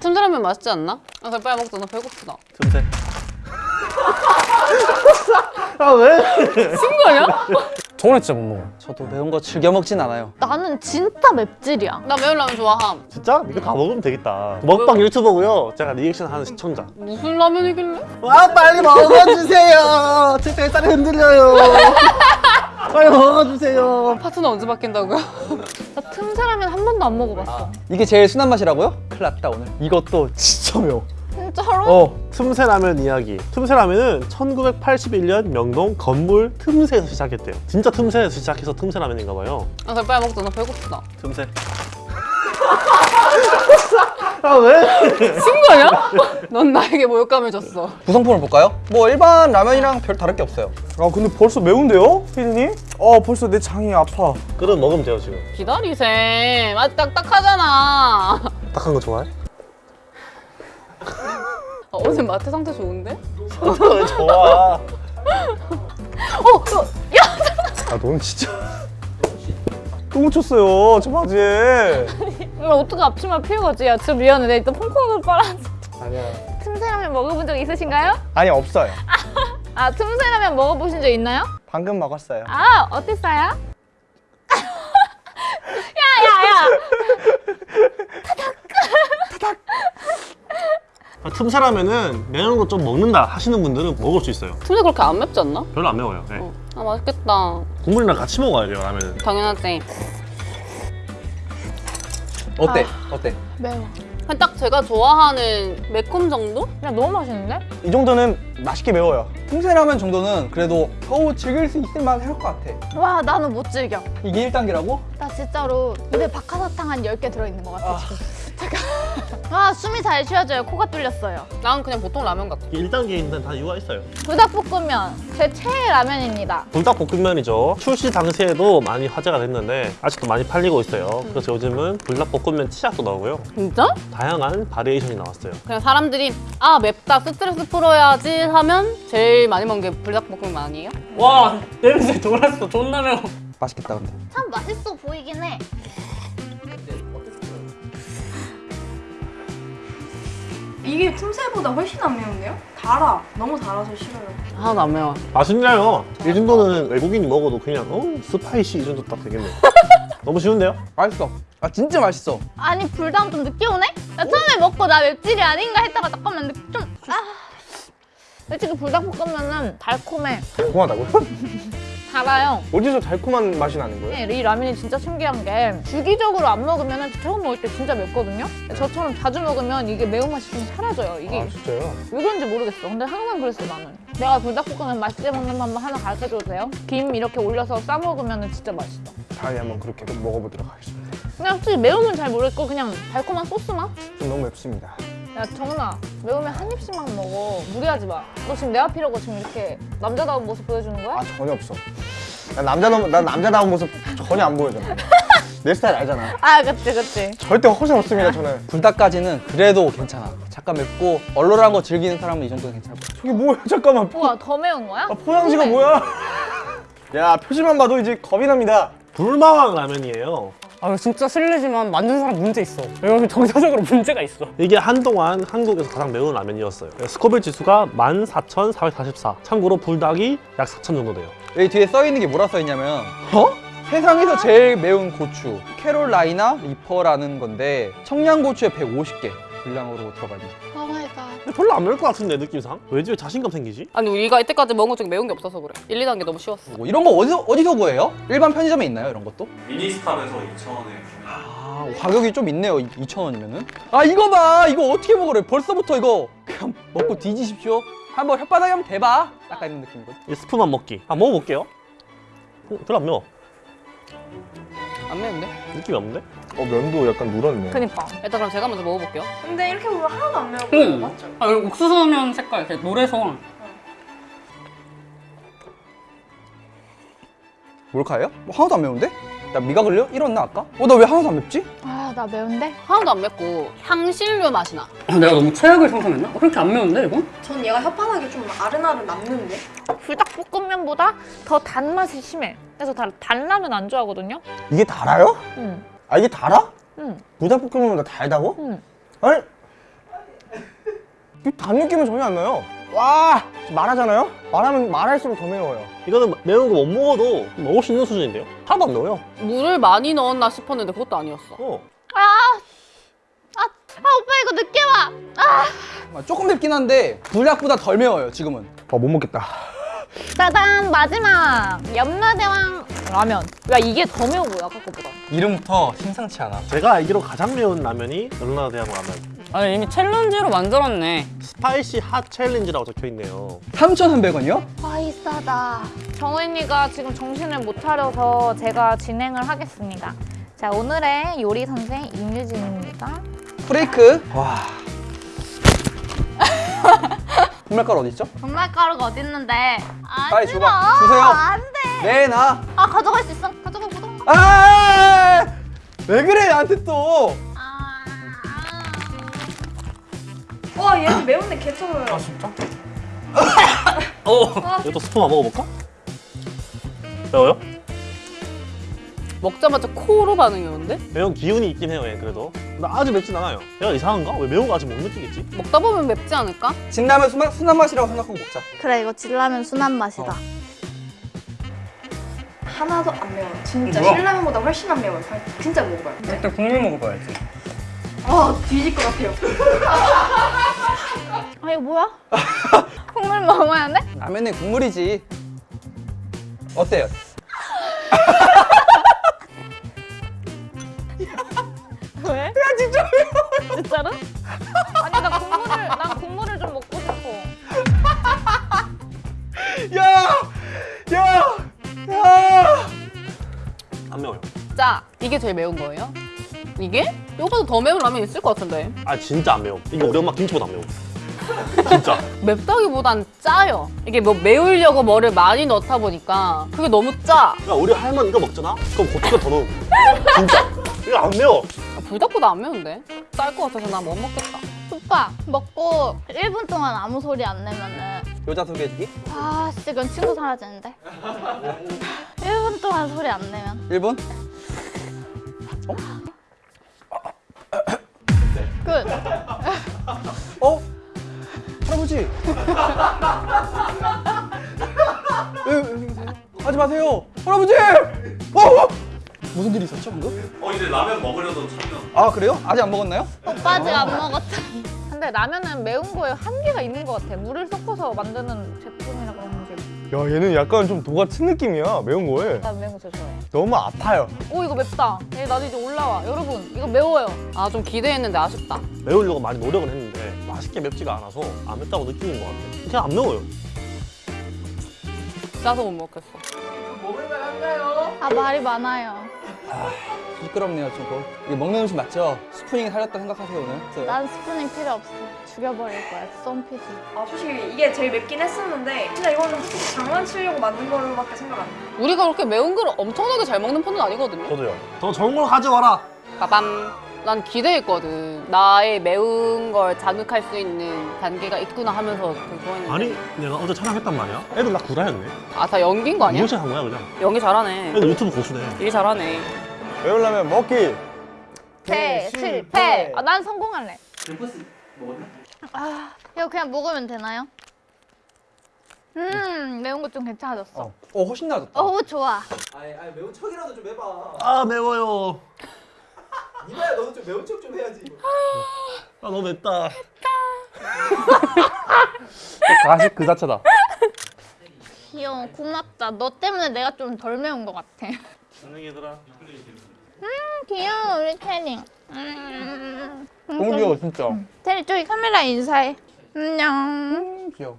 틈새라면 맛있지 않나? 아 그래 빨리 먹자 나 배고프다 틈새. 아 왜? 친구 아니야? 저는 진짜 못 먹어. 저도 매운 거 즐겨 먹진 않아요. 나는 진짜 맵찔이야. 나 매운 라면 좋아함 진짜? 이거 다 먹으면 되겠다. 먹방 유튜버고요. 제가 리액션 하는 시청자. 무슨 라면이길래? 와 빨리 먹어주세요. 제 뱃살이 흔들려요. 빨리 먹어주세요. 파트너 언제 바뀐다고요? 나 틈새라면 한 번도 안 먹어봤어. 이게 제일 순한 맛이라고요? 큰일 났다 오늘. 이것도 진짜 매워. 진짜로? 어, 틈새 라면 이야기. 틈새 라면은 1981년 명동 건물 틈새에서 시작했대요. 진짜 틈새에서 시작해서 틈새 라면인가 봐요. 아 그래 빨리 먹자 나 배고프다 틈새. 아 왜? 친구 아니야? 넌 나에게 모욕감을 줬어 구성품을 볼까요? 뭐 일반 라면이랑 별 다를 게 없어요. 아 근데 벌써 매운데요, 피디님? 어 벌써 내 장이 아파. 그럼 먹으면 돼요 지금. 기다리셈 아 딱딱하잖아 딱한 거 좋아해? 아, 어제 마트 상태 좋은데? 왜 좋아? 어, 어, 아넌 진짜 또 묻혔어요 저 바지에. 이걸 어떻게 앞치마 피우고지? 야, 진짜 미안해. 내가 일단 퐁퐁을 빨아. 아니야. 틈새라면 먹어본 적 있으신가요? 아니 없어요. 아, 틈새라면 먹어보신 적 있나요? 방금 먹었어요. 아, 어땠어요? 야, 야, 야! 아, 틈새 라면은 매운 거 좀 먹는다 하시는 분들은 먹을 수 있어요. 틈새 그렇게 안 맵지 않나? 별로 안 매워요. 네. 어. 아 맛있겠다 국물이랑 같이 먹어야 돼요 라면은. 당연하지 어때? 어때? 매워. 그냥 딱 제가 좋아하는 매콤 정도? 그냥 너무 맛있는데? 이 정도는 맛있게 매워요. 틈새라면 정도는 그래도 겨우 즐길 수 있을 만할 것 같아. 와, 나는 못 즐겨. 이게 1단계라고? 나 진짜로 입에 박하사탕 한 10개 들어있는 것 같아, 지금. 잠깐. 아, 숨이 잘 쉬어져요. 코가 뚫렸어요. 난 그냥 보통 라면 같아 1단계인데 다 이유가 있어요. 불닭볶음면, 제 최애 라면입니다. 불닭볶음면이죠. 출시 당시에도 많이 화제가 됐는데 아직도 많이 팔리고 있어요. 그래서 요즘은 불닭볶음면 치약도 나오고요. 진짜? 다양한 variation이 나왔어요. 그냥 사람들이 아 맵다 스트레스 풀어야지 하면 제일 많이 먹는 게 불닭볶음면 아니에요? 와 냄새 돌았어 존나 매워 맛있겠다 근데. 참 맛있어 보이긴 해. 이게 틈새보다 훨씬 안 매운데요? 달아. 너무 달아서 싫어요. 하나도 안 매워 맛있나요? 이 정도는 외국인이 먹어도 그냥 어 spicy 이 정도 딱 되겠네. 너무 쉬운데요? 맛있어. 아 진짜 맛있어. 아니 불닭은 좀 늦게 오네? 나 처음에 먹고 나 맵찔이 아닌가 했다가 잠깐만 느- 좀 아. 솔직히 불닭볶음면은 달콤해 달콤하다고요? 달아요 어디서 달콤한 맛이 나는 거예요? 이 라면이 진짜 신기한 게 주기적으로 안 먹으면 처음 먹을 때 진짜 맵거든요 저처럼 자주 먹으면 이게 매운맛이 좀 사라져요 이게 아 진짜요? 왜 그런지 모르겠어 근데 항상 그랬어 나는 내가 불닭볶음면 맛있게 먹는 방법 하나 가르쳐줘도 돼요? 김 이렇게 올려서 싸 먹으면 진짜 맛있어 다음에 한번 그렇게 먹어보도록 하겠습니다. 그냥 솔직히 매우면 잘 모르겠고 그냥 달콤한 소스 맛? 좀 너무 맵습니다. 야 정은아 매우면 한 입씩만 먹어 무리하지 마 너 지금 내 앞이라고 지금 이렇게 남자다운 모습 보여주는 거야? 아 전혀 없어. 난 남자다운 난 남자다운 모습 전혀 안 보여잖아. 내 스타일 알잖아. 아 그치 그치 절대 허세 없습니다 저는. 불닭까지는 그래도 괜찮아. 잠깐 맵고 얼얼한 거 즐기는 사람은 이 정도는 괜찮을 것 같아. 저게 뭐야 잠깐만. 포, 우와 더 매운 거야? 아, 포장지가 뭐야? 야 표지만 봐도 이제 겁이 납니다. 불마왕 라면이에요. 아 진짜 실례지만 만든 사람 문제 있어 여기 정서적으로 문제가 있어 이게 한동안 한국에서 가장 매운 라면이었어요. 스코빌 지수가 14,444. 참고로 불닭이 약 4,000 정도 돼요. 여기 뒤에 써 있는 게 뭐라 써 있냐면 어? 세상에서 제일 매운 고추 캐롤라이나 리퍼라는 건데 청양고추에 150개 분량으로 들어가 있는 갓 근데 별로 안 매울 것 같은데 느낌상? 왠지 왜 자신감 생기지? 아니 우리가 이때까지 먹은 것 중에 매운 게 없어서 그래 1, 2단계 너무 쉬웠어 거고 이런 거 어디서, 어디서 구해요? 일반 편의점에 있나요 이런 것도? 미니스탑에서 2,000원에 아 가격이 좀 있네요 2,000원이면은 아 이거 봐 이거 어떻게 먹으래 벌써부터 이거 그냥 먹고 뒤지십시오 한번 혓바닥에 한번 대봐 약간 이런 느낌이거든 이 스프만 먹기. 아 먹어볼게요. 어, 별로 안 매워. 안 매운데? 느낌이 없는데? 어 면도 약간 누렇네. 그니까 일단 그럼 제가 먼저 먹어볼게요 근데 이렇게 보면 하나도 안 매워 보여요. 응. 맞죠? 아 이거 옥수수면 색깔 이렇게 노래서 몰카예요? 뭐 하나도 안 매운데? 나 미각을요? 잃었나 아까? 어 나 왜 하나도 안 맵지? 아 나 매운데? 하나도 안 맵고 향신료 맛이 나 아, 내가 너무 최악을 상상했나? 어, 그렇게 안 매운데 이거? 전 얘가 혓바닥에 좀 아른아른 남는데? 불닭볶음면보다 더 단맛이 심해 그래서 다, 단라면 안 좋아하거든요? 이게 달아요? 응 아 이게 달아? 응. 불닭볶음면보다 달다고? 응. 아니 단 느낌은 전혀 안 나요. 와 말하잖아요. 말하면 말할수록 더 매워요. 이거는 매운 거 못 먹어도 먹을 수 있는 수준인데요? 하나도 안 매워요. 물을 많이 넣었나 싶었는데 그것도 아니었어. 어. 아, 아, 아 오빠 이거 늦게 와. 아, 아, 조금 맵긴 한데 불닭보다 덜 매워요 지금은 아 못 먹겠다. 짜잔 마지막 염라대왕 라면. 야 이게 더 매워 보여 아까 거보다. 이름부터 심상치 않아 제가 알기로 가장 매운 라면이 염라대왕 라면. 아니 이미 challenge로 만들었네. spicy hot challenge라고 적혀 있네요. 3,300원이요? 와 비싸다. 정은이가 지금 정신을 못 차려서 제가 진행을 하겠습니다. 자 오늘의 요리 선생 임유진입니다. 프레이크 와 분말가루 어디 있죠? 분말가루가 어딨는데? 안 빨리. 줘봐. 주세요. 안 돼. 내놔 아 가져갈 수 있어. 가져가 보자. 아! 왜 그래 나한테 또? 와 얘는 매운데 개처워요. 어. 이것도 스푼 한번 먹어볼까? 매워요? 먹자마자 코로 반응이 오는데? 매운 기운이 있긴 해요, 얘 그래도. 나 아주 맵진 않아요. 얘가 이상한가? 왜 매운 거 아직 못 느끼겠지? 먹다 보면 맵지 않을까? 진라면 순한, 순한 맛이라고 생각하고 먹자 그래 이거 진라면 순한 맛이다. 하나도 안 매워요. 진짜 뭐야? 신라면보다 훨씬 안 매워요. 진짜 먹어봐요. 네. 일단 국물 먹어봐야지. 아 뒤질 것 같아요. 아 이거 뭐야? 국물 먹어야 돼? 라면은 국물이지 어때요? 왜? 야 진짜 매워. 진짜로? 아니 나 국물을 난 국물을 좀 먹고 싶어. 야! 야! 야! 안 매워요. 짜. 이게 제일 매운 거예요? 이게? 이거보다 더 매운 라면 있을 것 같은데. 아, 진짜 안 매워. 이거 우리 엄마 김치보다 안 매워. 진짜. 맵다기보단 짜요. 이게 뭐 매우려고 뭐를 많이 넣다 보니까 그게 너무 짜. 야, 우리 할머니 이거 먹잖아? 그럼 고추가 더 넣어. 진짜. 이거 안 매워. 아, 불닭보다 안 매운데? 짤 것 같아서 나 못 먹겠다. 오빠 먹고 1분 동안 아무 소리 안 내면은 여자 소개해주기? 아 진짜 그건 친구 사라지는데 1분 동안 소리 안 내면 1분? 끝 하지 마세요 할아버지! 어, 어! 무슨 일이 있었죠 방금? 어, 이제 라면 먹으려던 참면. 아 그래요? 아직 안 먹었나요? 오빠 아직 안 먹었다 근데 라면은 매운 거에 한계가 있는 것 같아 물을 섞어서 만드는 제품이라 그런지 야 얘는 약간 좀 도가 튼 느낌이야 매운 거에. 나 매운 거 제일 좋아해 너무 아파요. 오 이거 맵다 얘 나도 이제 올라와 여러분 이거 매워요 아, 좀 기대했는데 아쉽다. 매우려고 많이 노력은 했는데 맛있게 맵지가 않아서 안 맵다고 느끼는 것 같아. 그냥 안 매워요. 짜서 못 먹겠어. 아 말이 많아요 시끄럽네요 조금 이게 먹는 음식 맞죠? 스프링이 살렸다 생각하세요 오늘? 난 스프닝 필요 없어 죽여버릴 거야 썸피지 아 솔직히 이게 제일 맵긴 했었는데 진짜 이거는 솔직히 장난치려고 만든 거로밖에 생각 안 나요. 우리가 그렇게 매운 걸 엄청나게 잘 먹는 편은 아니거든요. 저도요. 더 좋은 걸 가져와라. 빠밤. 난 기대했거든. 나의 매운 걸 자극할 수 있는 단계가 있구나 하면서 좋아했는데. 아니, 내가 어제 촬영했단 말이야. 애들 나 구라였네. 아, 다 연기인 거 아니야? 이용식 한 거야, 그냥. 연기 잘하네. 애들 유튜브 고수네. 일 잘하네. 라면 먹기. 대 실패 아, 난 성공할래 아 이거 그냥 먹으면 되나요? 음 매운 거좀 괜찮아졌어 어, 어 훨씬 나아졌다 어우 좋아 아니, 아니 매운 척이라도 좀 해봐 아, 매워요. 이봐야 너도 좀 매운 척 좀 해야지 아, 너무 맵다. 가식 그 자체다. 귀여워 고맙다. 너 때문에 내가 좀 덜 매운 것 같아. 안녕, 얘들아. 귀여워 우리 태링 음, 너무 귀여워 진짜. 태리 저기 카메라 인사해. 안녕. 귀여워